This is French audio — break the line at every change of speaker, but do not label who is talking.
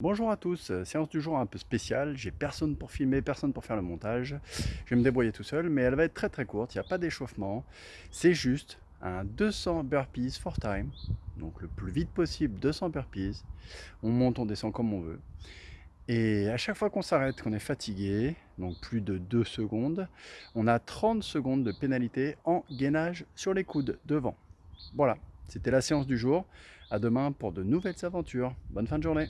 Bonjour à tous, euh, séance du jour un peu spéciale, j'ai personne pour filmer, personne pour faire le montage, je vais me débrouiller tout seul, mais elle va être très très courte, il n'y a pas d'échauffement, c'est juste un 200 burpees for time, donc le plus vite possible 200 burpees, on monte, on descend comme on veut, et à chaque fois qu'on s'arrête, qu'on est fatigué, donc plus de 2 secondes, on a 30 secondes de pénalité en gainage sur les coudes devant. Voilà, c'était la séance du jour, à demain pour de nouvelles aventures, bonne fin de journée.